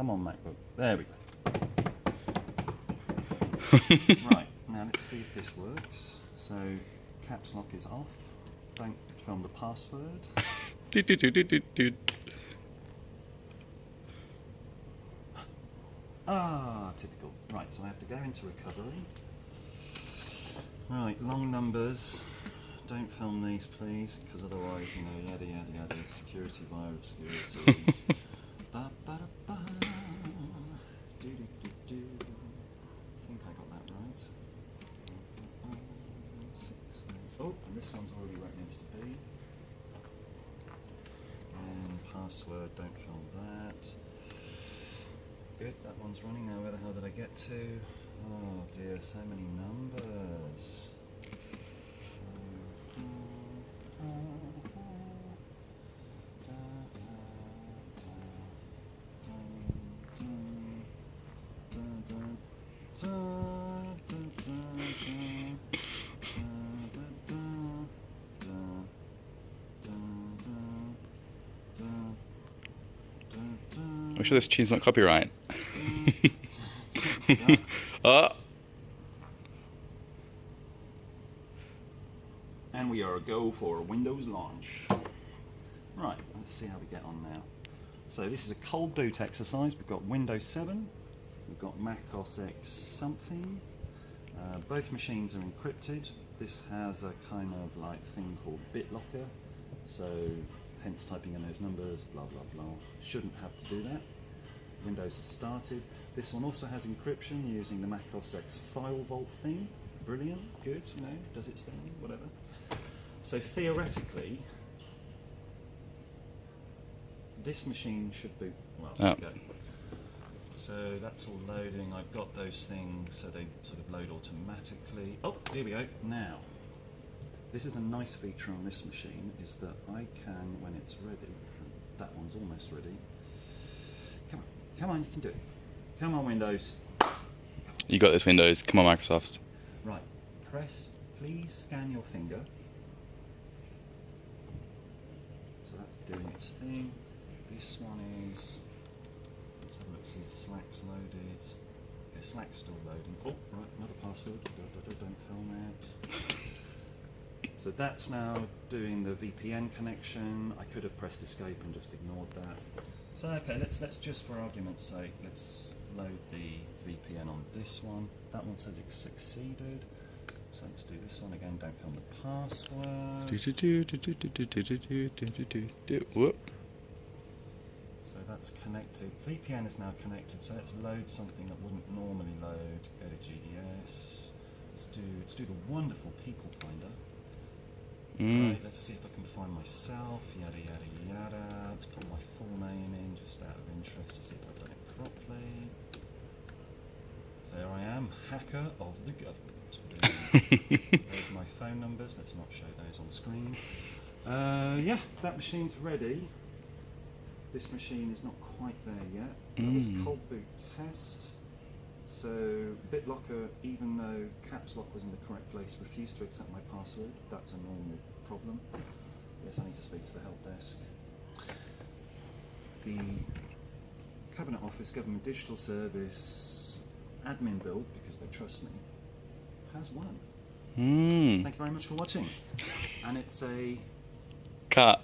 Come on, MacBook. There we go. right, now let's see if this works. So, caps lock is off. Don't film the password. Do, do, do, do, do, do. Ah, typical. Right, so I have to go into recovery. Right, long numbers. Don't film these, please, because otherwise, you know, yada yada yada. Security via obscurity. ba, ba, da, ba. Do, do, do, do. I think I got that right. Uh, six, eight. Oh, and this one's already where it needs to be. And password, don't film that. Good, that one's running now. Where the hell did I get to? Oh dear, so many numbers. I'm sure this tune's not copyright. oh, And we are a go for Windows launch. Right, let's see how we get on now. So this is a cold boot exercise. We've got Windows 7, we've got Mac OS X something. Uh, both machines are encrypted. This has a kind of like thing called BitLocker. So hence typing in those numbers, blah blah blah. Shouldn't have to do that. Windows has started. This one also has encryption using the Mac OS X FileVault thing. Brilliant, good, you know, does its thing, whatever. So theoretically, this machine should boot. Well, there Oh. we go. So that's all loading. I've got those things so they sort of load automatically. Oh, here we go. Now, this is a nice feature on this machine is that I can, when it's ready, that one's almost ready. Come on, come on, you can do it. Come on, Windows. you got this Windows. Come on, Microsoft. Right, press, please scan your finger. So that's doing its thing. This one is, let's have a look, see if Slack's loaded. Okay, Slack's still loading. Oh, right, another password. Don't film it. So that's now doing the VPN connection. I could have pressed escape and just ignored that. So okay, let's let's just for argument's sake, let's load the VPN on this one. That one says it succeeded. So let's do this one again. Don't film the password. So that's connected. VPN is now connected. So let's load something that wouldn't normally load. Go to GDS. Let's do let's do the wonderful people finder. Mm. Right, let's see if I can find myself. Yada yada yada. Let's put my full name in just out of interest to see if I've done it properly. There I am, hacker of the government. There's my phone numbers. Let's not show those on screen. Uh, yeah, that machine's ready. This machine is not quite there yet. That was Mm. cold boot test. So BitLocker, even though caps lock was in the correct place, refused to accept my password. That's a normal problem. Yes, I need to speak to the help desk. The Cabinet Office Government Digital Service admin build, because they trust me, has won. Mm. Thank you very much for watching. And it's a Cut.